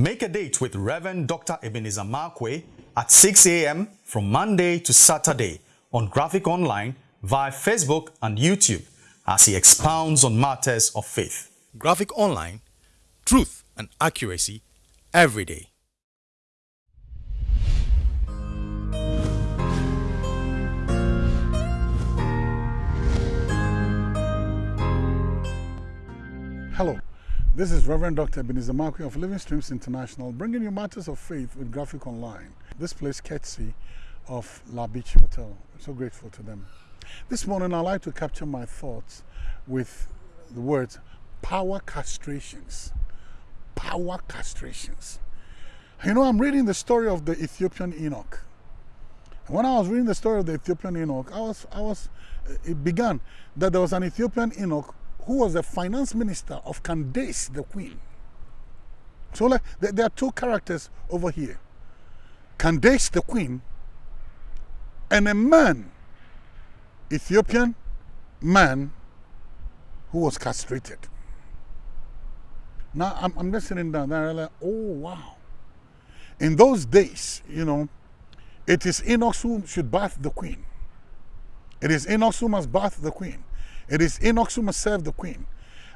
Make a date with Reverend Dr. Ebenezer Markwei at 6 a.m. from Monday to Saturday on Graphic Online via Facebook and YouTube as he expounds on matters of faith. Graphic Online, truth and accuracy every day. Hello, this is Reverend Dr. Ebenezer Markwei of Living Streams International, bringing you matters of faith with Graphic Online. This place courtesy of La Beach Hotel. I'm so grateful to them. This morning, I'd like to capture my thoughts with the words power castrations. Power castrations. You know, I'm reading the story of the Ethiopian eunuch. And when I was reading the story of the Ethiopian eunuch, I was, I was, it began that there was an Ethiopian eunuch who was the finance minister of Candace, the queen. So like, there are two characters over here. Candace, the queen, and a man, Ethiopian man, who was castrated. Now, I'm, I'm sitting down there, like, oh, wow. In those days, you know, it is eunuch who should bath the queen. It is eunuch who must bath the queen. It is eunuch who must serve the queen.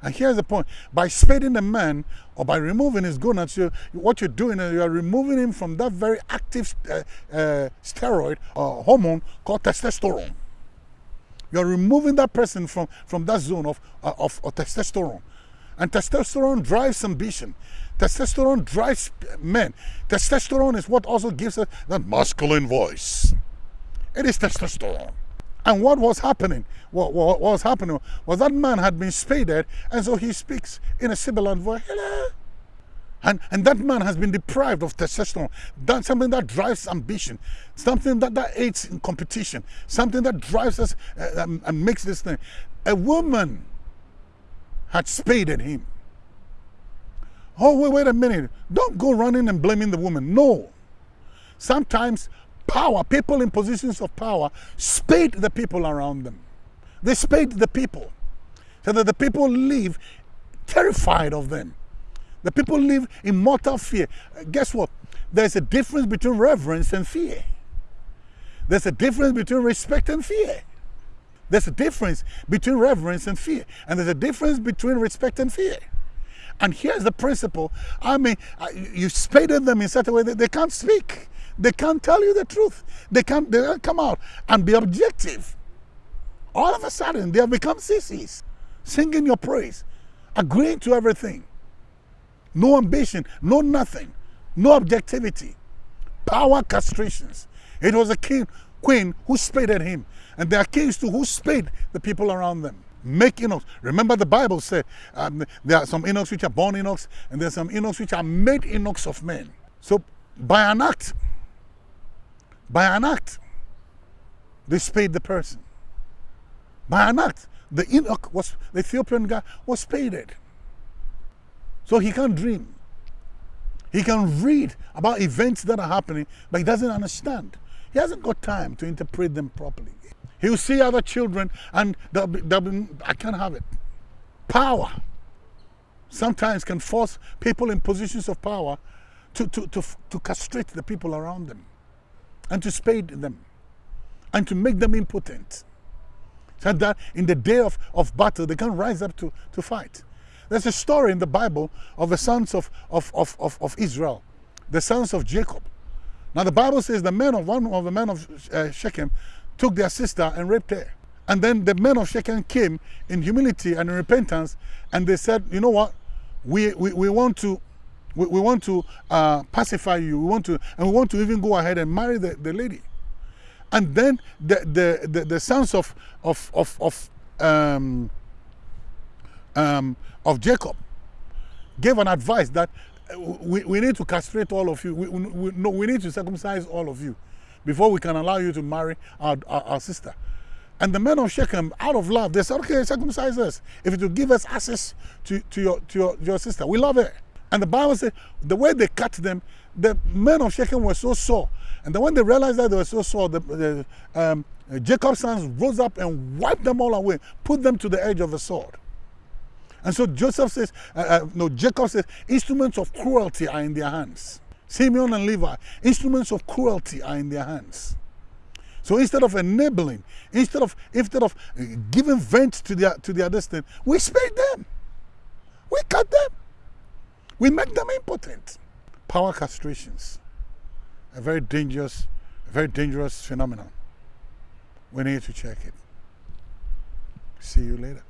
And here's the point. By spading the man or by removing his gonads, you, what you're doing is you're removing him from that very active uh, uh, steroid or hormone called testosterone. You're removing that person from, from that zone of, uh, of, of testosterone. And testosterone drives ambition. Testosterone drives men. Testosterone is what also gives us that masculine voice. It is testosterone. And what was happening? What, what, what, was happening was that man had been spaded, and so he speaks in a sibilant voice. Hello. And, and that man has been deprived of testosterone. That's something that drives ambition, something that, that aids in competition, something that drives us uh, um, and makes this thing. A woman had spaded him. Oh, wait, wait a minute. Don't go running and blaming the woman. No. Sometimes power, people in positions of power, spade the people around them. They spade the people so that the people live terrified of them. The people live in mortal fear. Guess what? There's a difference between reverence and fear. There's a difference between respect and fear. There's a difference between reverence and fear. And there's a difference between respect and fear. And here's the principle. I mean, you spaded them in such a way that they can't speak. They can't tell you the truth. They can't, they can't come out and be objective. All of a sudden, they have become sissies, singing your praise, agreeing to everything. No ambition, no nothing, no objectivity. Power castrations. It was a king, queen who spaded him. And there are kings too who spade the people around them. Make eunuchs. Remember the Bible said um, there are some eunuchs which are born eunuchs and there are some eunuchs which are made eunuchs of men. So by an act, by an act, they spayed the person. By an act, the eunuch was, the Ethiopian guy was spaded. So he can't dream. He can read about events that are happening, but he doesn't understand. He hasn't got time to interpret them properly. He'll see other children and they'll be, they'll be, I can't have it. Power sometimes can force people in positions of power to, to, to, to castrate the people around them and to spade them and to make them impotent. So that in the day of, of battle, they can rise up to, to fight. There's a story in the Bible of the sons of, of, of, of, of Israel, the sons of Jacob. Now the Bible says the men of one of the men of uh, Shechem took their sister and raped her. And then the men of Shechem came in humility and in repentance and they said, you know what, we, we, we want to we, we want to uh, pacify you. We want to, and we want to even go ahead and marry the, the lady. And then the, the, the, the sons of, of, of, of, um, um, of Jacob gave an advice that uh, we, we need to castrate all of you. We, we, no, we need to circumcise all of you before we can allow you to marry our, our, our sister. And the men of Shechem, out of love, they said, okay, circumcise us. If it will give us access to, to, your, to your, your sister, we love her. And the Bible says the way they cut them, the men of Shechem were so sore. And then when they realized that they were so sore, the, the, um, Jacob's sons rose up and wiped them all away, put them to the edge of the sword. And so Joseph says, uh, uh, no, Jacob says, instruments of cruelty are in their hands. Simeon and Levi, instruments of cruelty are in their hands. So instead of enabling, instead of instead of uh, giving vent to their to their destiny, we spade them. We cut them. We make them impotent. Power castrations, a very dangerous, a very dangerous phenomenon. We need to check it. See you later.